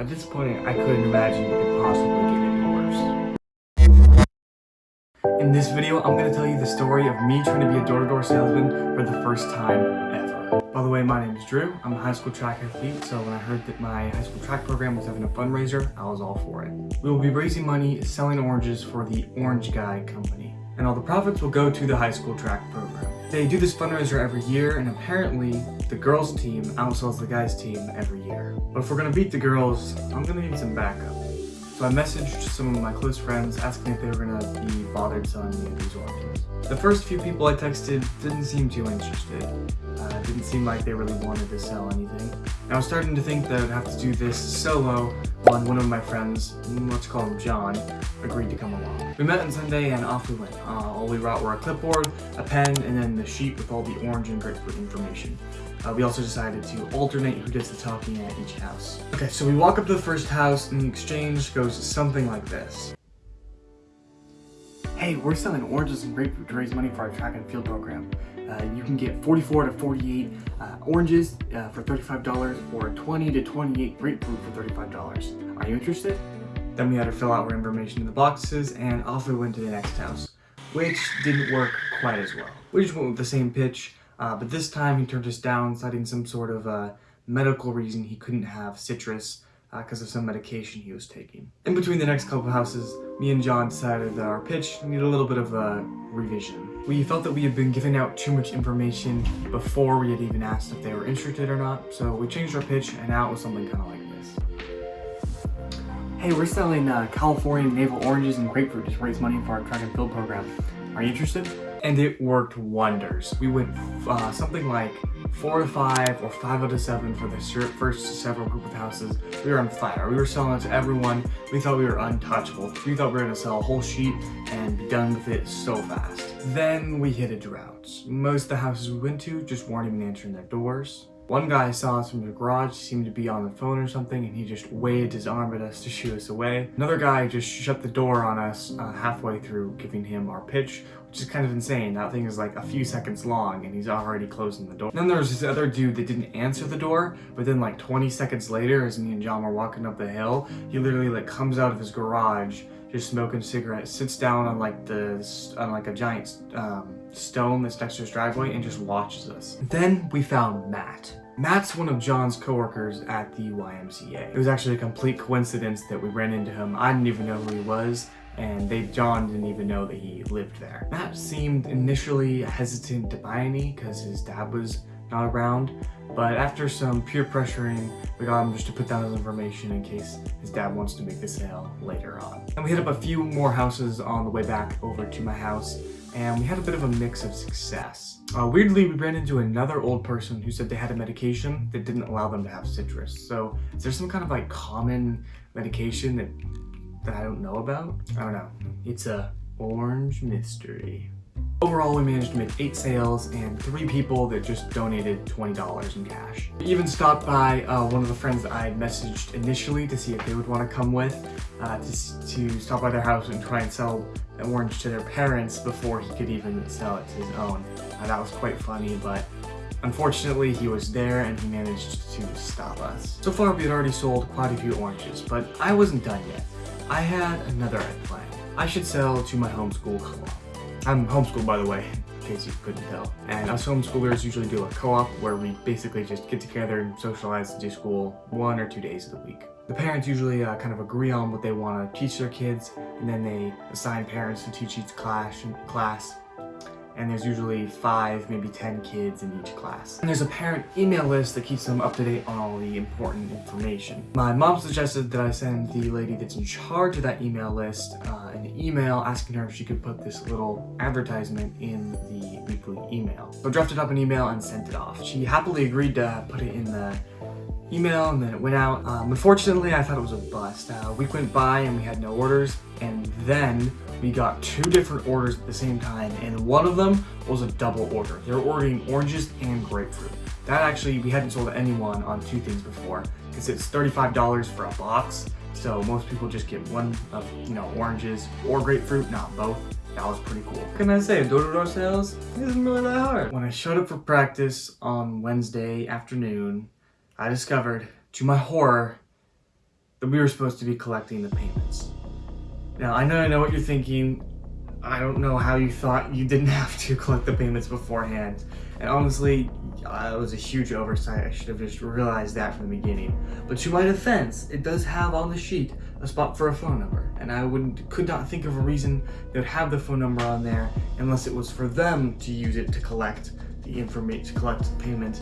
At this point, I couldn't imagine it could possibly get any worse. In this video, I'm going to tell you the story of me trying to be a door-to-door -door salesman for the first time ever. By the way, my name is Drew. I'm a high school track athlete, so when I heard that my high school track program was having a fundraiser, I was all for it. We will be raising money selling oranges for the Orange Guy Company, and all the profits will go to the high school track program. They do this fundraiser every year, and apparently the girls team outsells the guys team every year. But if we're gonna beat the girls, I'm gonna need some backup. So I messaged some of my close friends asking if they were gonna be bothered selling me these oranges. The first few people I texted didn't seem too interested. Uh, didn't seem like they really wanted to sell anything. And I was starting to think that I'd have to do this solo when one of my friends, let's call him John, agreed to come along. We met on Sunday and off we went. Uh, all we brought were a clipboard, a pen, and then the sheet with all the orange and grapefruit information. Uh, we also decided to alternate who does the talking at each house. Okay, so we walk up to the first house and the exchange goes something like this. Hey, we're selling oranges and grapefruit to raise money for our track and field program. Uh, you can get 44 to 48 uh, oranges uh, for $35 or 20 to 28 grapefruit for $35. Are you interested? Then we had to fill out our information in the boxes and off we went to the next house, which didn't work quite as well. We just went with the same pitch, uh, but this time he turned us down citing some sort of uh, medical reason he couldn't have citrus because uh, of some medication he was taking. In between the next couple houses, me and John decided that our pitch needed a little bit of a revision. We felt that we had been giving out too much information before we had even asked if they were interested or not, so we changed our pitch and now it was something kind of like this. Hey, we're selling uh, California navel oranges and grapefruit to raise money for our track and field program. Are you interested? And it worked wonders. We went uh, something like four to five or five out of seven for the first several group of houses. We were on fire. We were selling it to everyone. We thought we were untouchable. We thought we were gonna sell a whole sheet and be done with it so fast. Then we hit a drought. Most of the houses we went to just weren't even answering their doors. One guy saw us from the garage, seemed to be on the phone or something, and he just waved his arm at us to shoo us away. Another guy just shut the door on us uh, halfway through giving him our pitch, which is kind of insane. That thing is like a few seconds long, and he's already closing the door. then there was this other dude that didn't answer the door, but then like 20 seconds later, as me and John were walking up the hill, he literally like comes out of his garage, just smoking cigarettes, sits down on like the on like a giant um, stone that's next to his driveway and just watches us. Then we found Matt. Matt's one of John's coworkers at the YMCA. It was actually a complete coincidence that we ran into him. I didn't even know who he was, and they John didn't even know that he lived there. Matt seemed initially hesitant to buy any because his dad was not around, but after some peer pressuring, we got him just to put down his information in case his dad wants to make the sale later on. And we hit up a few more houses on the way back over to my house, and we had a bit of a mix of success. Uh, weirdly, we ran into another old person who said they had a medication that didn't allow them to have citrus. So is there some kind of like common medication that, that I don't know about? I don't know. It's a orange mystery. Overall, we managed to make 8 sales and 3 people that just donated $20 in cash. We even stopped by uh, one of the friends that I had messaged initially to see if they would want to come with uh, to, to stop by their house and try and sell an orange to their parents before he could even sell it to his own. Uh, that was quite funny, but Unfortunately, he was there and he managed to stop us. So far, we had already sold quite a few oranges, but I wasn't done yet. I had another plan. I should sell to my homeschool co-op. I'm homeschooled, by the way, in case you couldn't tell. And us homeschoolers usually do a co-op where we basically just get together and socialize and do school one or two days of the week. The parents usually uh, kind of agree on what they want to teach their kids, and then they assign parents to teach each class, class and there's usually five, maybe 10 kids in each class. And there's a parent email list that keeps them up to date on all the important information. My mom suggested that I send the lady that's in charge of that email list uh, an email asking her if she could put this little advertisement in the weekly email. So I drafted up an email and sent it off. She happily agreed to put it in the email and then it went out. Um, unfortunately, I thought it was a bust. Uh, a week went by and we had no orders and then we got two different orders at the same time and one of them was a double order. They were ordering oranges and grapefruit. That actually, we hadn't sold anyone on two things before because it's $35 for a box. So most people just get one of, you know, oranges or grapefruit, not both. That was pretty cool. Can I say? Door-to-door -door sales isn't really that hard. When I showed up for practice on Wednesday afternoon, I discovered, to my horror, that we were supposed to be collecting the payments. Now, I know I know what you're thinking. I don't know how you thought you didn't have to collect the payments beforehand. And honestly, uh, it was a huge oversight. I should have just realized that from the beginning. But to my defense, it does have on the sheet a spot for a phone number. And I would could not think of a reason they would have the phone number on there unless it was for them to use it to collect the information, to collect the payment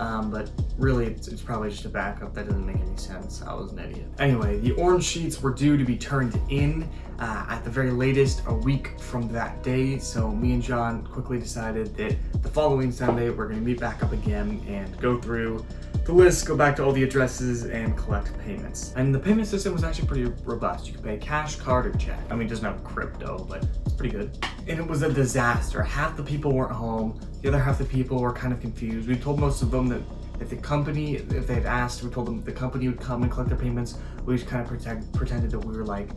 um, but really it's, it's, probably just a backup. That doesn't make any sense. I was an idiot. Anyway, the orange sheets were due to be turned in uh, at the very latest a week from that day. So me and John quickly decided that the following Sunday we're gonna meet back up again and go through the list, go back to all the addresses and collect payments. And the payment system was actually pretty robust. You could pay cash, card, or check. I mean, doesn't have crypto, but it's pretty good. And it was a disaster. Half the people weren't home. The other half the people were kind of confused. We told most of them that if the company, if they had asked, we told them the company would come and collect their payments. We just kind of pretend, pretended that we were like,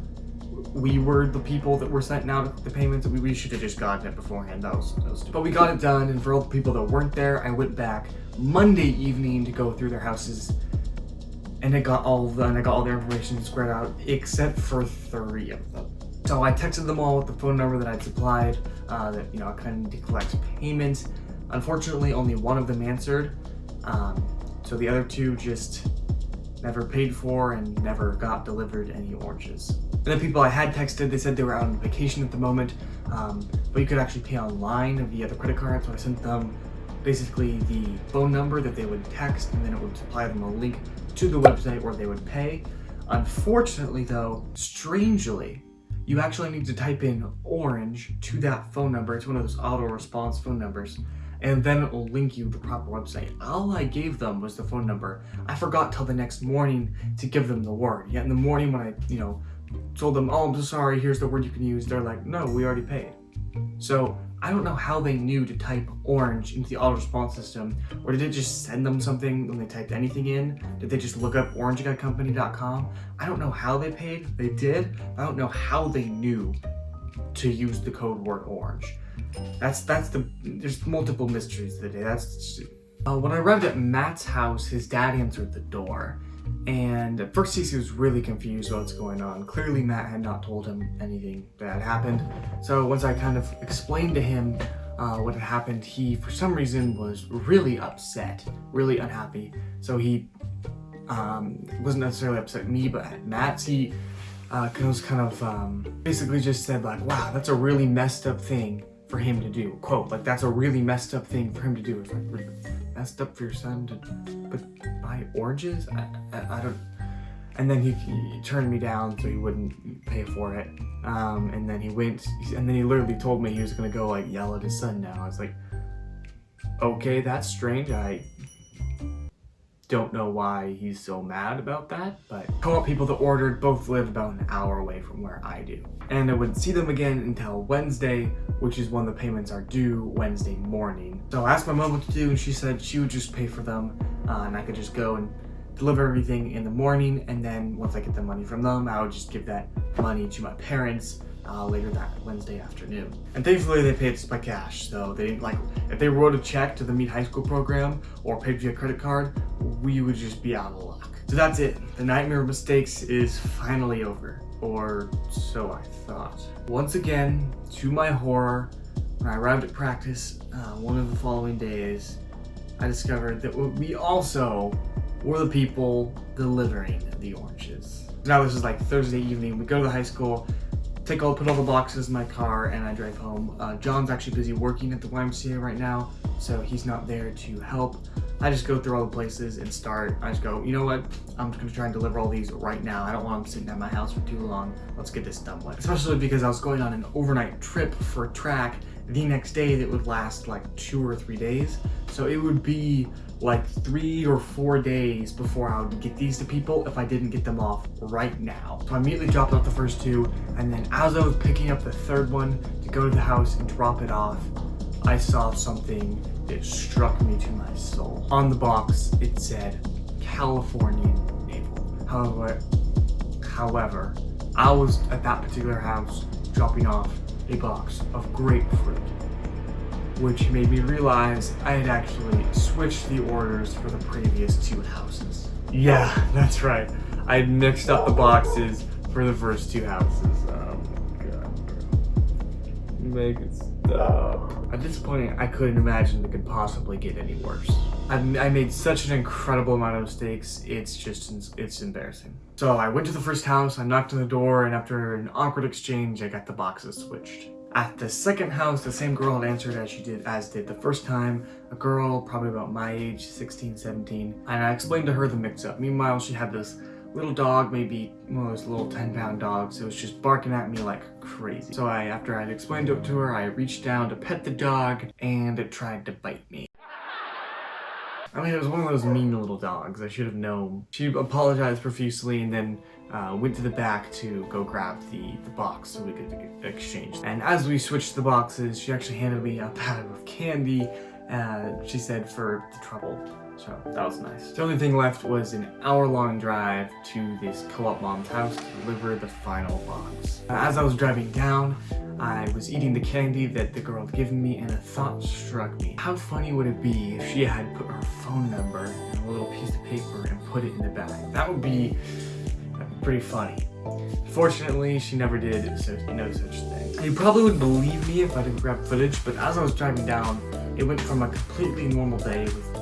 we were the people that were sent out the payments. We, we should have just gotten it beforehand. That was, that was But we got it done, and for all the people that weren't there, I went back Monday evening to go through their houses, and I got all and I got all their information squared out, except for three of them. So I texted them all with the phone number that I'd supplied, uh, that you know I couldn't collect payment. Unfortunately, only one of them answered, um, so the other two just never paid for and never got delivered any oranges. And the people I had texted, they said they were out on vacation at the moment, um, but you could actually pay online via the credit card, so I sent them basically the phone number that they would text and then it would supply them a link to the website where they would pay. Unfortunately though, strangely, you actually need to type in orange to that phone number. It's one of those auto response phone numbers and then it will link you to the proper website. All I gave them was the phone number. I forgot till the next morning to give them the word. Yet in the morning when I, you know, told them, oh, I'm so sorry, here's the word you can use, they're like, no, we already paid. So I don't know how they knew to type orange into the auto response system, or did it just send them something when they typed anything in? Did they just look up orangeguycompany.com? I don't know how they paid, they did. I don't know how they knew to use the code word orange. That's, that's the, there's multiple mysteries today, that's, uh, when I arrived at Matt's house, his dad answered the door. And at first he was really confused about what's going on. Clearly Matt had not told him anything that had happened. So once I kind of explained to him uh, what had happened, he for some reason was really upset, really unhappy. So he um, wasn't necessarily upset at me, but at Matt. He uh, was kind of um, basically just said like, wow, that's a really messed up thing for him to do. Quote, like that's a really messed up thing for him to do. It's like, messed up for your son to but buy oranges? I, I, I don't... And then he, he, turned me down so he wouldn't pay for it. Um, and then he went, and then he literally told me he was gonna go like yell at his son now. I was like, okay, that's strange. I don't know why he's so mad about that, but co-op people that ordered both live about an hour away from where I do. And I wouldn't see them again until Wednesday, which is when the payments are due Wednesday morning. So I asked my mom what to do and she said she would just pay for them uh, and I could just go and deliver everything in the morning and then once I get the money from them, I would just give that money to my parents uh, later that Wednesday afternoon. And thankfully they paid us by cash, so they didn't like, if they wrote a check to the Meet High School program or paid via credit card, we would just be out of luck. So that's it. The Nightmare of Mistakes is finally over, or so I thought. Once again, to my horror, when I arrived at practice uh, one of the following days, I discovered that we also were the people delivering the oranges. Now this is like Thursday evening, we go to the high school, take all, put all the boxes in my car and I drive home. Uh, John's actually busy working at the YMCA right now, so he's not there to help. I just go through all the places and start. I just go, you know what? I'm just gonna try and deliver all these right now. I don't want them sitting at my house for too long. Let's get this done with. Especially because I was going on an overnight trip for track the next day that would last like two or three days. So it would be like three or four days before I would get these to people if I didn't get them off right now. So I immediately dropped off the first two and then as I was picking up the third one to go to the house and drop it off, I saw something that struck me to my soul. On the box, it said Californian Navel. However, however, I was at that particular house dropping off a box of grapefruit which made me realize I had actually switched the orders for the previous two houses. Yeah, that's right. I mixed up the boxes for the first two houses. Oh my god, bro. Make it At this point, I couldn't imagine it could possibly get any worse. I, I made such an incredible amount of mistakes, it's just, it's embarrassing. So I went to the first house, I knocked on the door, and after an awkward exchange, I got the boxes switched. At the second house, the same girl had answered as she did as did the first time. A girl, probably about my age, 16, 17. And I explained to her the mix-up. Meanwhile, she had this little dog, maybe one of those little 10 pound dogs. It was just barking at me like crazy. So I, after I'd explained it to her, I reached down to pet the dog and it tried to bite me. I mean, it was one of those mean little dogs. I should have known. She apologized profusely and then uh, went to the back to go grab the, the box so we could exchange. And as we switched the boxes, she actually handed me a bag of candy, uh, she said, for the trouble. So that was nice. The only thing left was an hour-long drive to this co-op mom's house to deliver the final box. Uh, as I was driving down, I was eating the candy that the girl had given me and a thought struck me. How funny would it be if she had put her phone number in a little piece of paper and put it in the bag? That would be uh, pretty funny. Fortunately, she never did so no such thing. You probably wouldn't believe me if I didn't grab footage, but as I was driving down, it went from a completely normal day with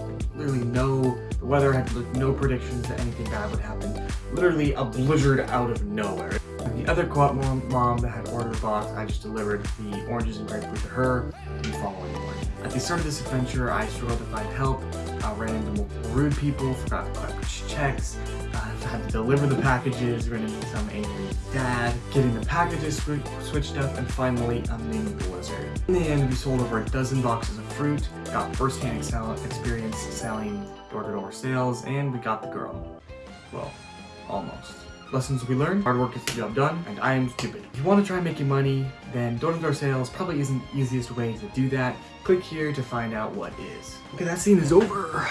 literally no, the weather had no predictions that anything bad would happen, literally a blizzard out of nowhere. The other co-op mom, mom that had ordered the box, I just delivered the oranges and grapefruit to her the following morning. At the start of this adventure, I struggled to find help, uh, ran into multiple rude people, forgot to collect checks, uh, had to deliver the packages, ran into some angry dad, getting the packages sw switched up, and finally a mini blizzard. In the end, we sold over a dozen boxes of fruit, got first-hand experience selling door-to-door -door sales, and we got the girl. Well, almost. Lessons we learned, hard work gets the job done, and I am stupid. If you want to try making money, then door-to-door -door sales probably isn't the easiest way to do that. Click here to find out what is. Okay, that scene is over.